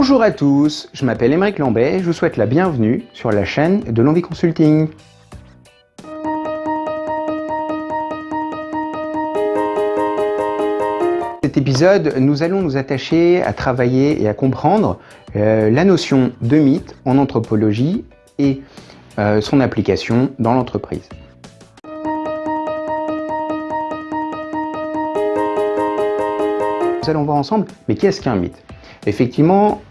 Bonjour à tous, je m'appelle Émeric Lambet et je vous souhaite la bienvenue sur la chaîne de l'Envie Consulting. cet épisode, nous allons nous attacher à travailler et à comprendre euh, la notion de mythe en anthropologie et euh, son application dans l'entreprise. Nous allons voir ensemble, mais qu'est-ce qu'un mythe? Effectivement,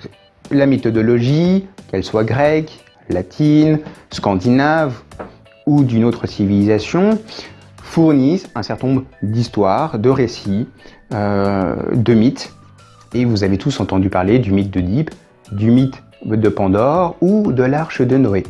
la méthodologie, qu'elle soit grecque, latine, scandinave ou d'une autre civilisation, fournissent un certain nombre d'histoires, de récits, euh, de mythes. Et vous avez tous entendu parler du mythe d'Oedipe, du mythe de Pandore ou de l'arche de Noé.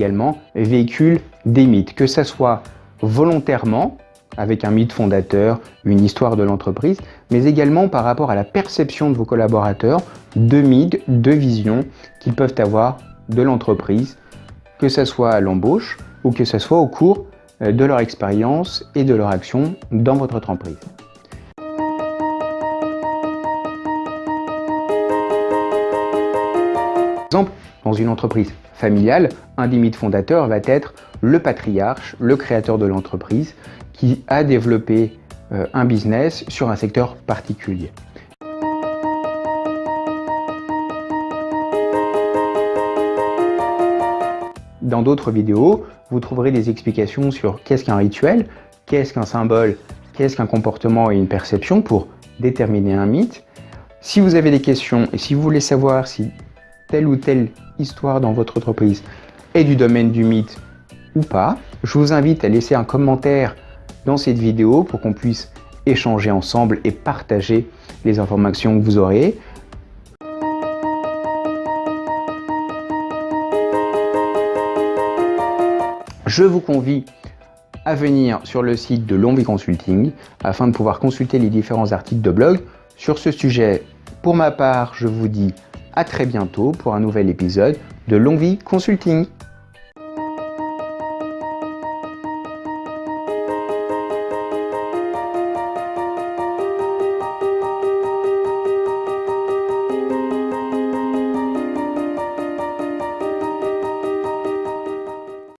Également véhicule des mythes, que ce soit volontairement, avec un mythe fondateur, une histoire de l'entreprise, mais également par rapport à la perception de vos collaborateurs de mythes, de visions qu'ils peuvent avoir de l'entreprise, que ce soit à l'embauche ou que ce soit au cours euh, de leur expérience et de leur action dans votre entreprise. Par exemple, dans une entreprise familiale, un des mythes fondateurs va être le patriarche, le créateur de l'entreprise, qui a développé euh, un business sur un secteur particulier. Dans d'autres vidéos, vous trouverez des explications sur qu'est-ce qu'un rituel, qu'est-ce qu'un symbole, qu'est-ce qu'un comportement et une perception pour déterminer un mythe. Si vous avez des questions et si vous voulez savoir si telle ou telle histoire dans votre entreprise est du domaine du mythe ou pas, je vous invite à laisser un commentaire dans cette vidéo pour qu'on puisse échanger ensemble et partager les informations que vous aurez. Je vous convie à venir sur le site de Longvie Consulting afin de pouvoir consulter les différents articles de blog sur ce sujet. Pour ma part, je vous dis à très bientôt pour un nouvel épisode de Longvie Consulting.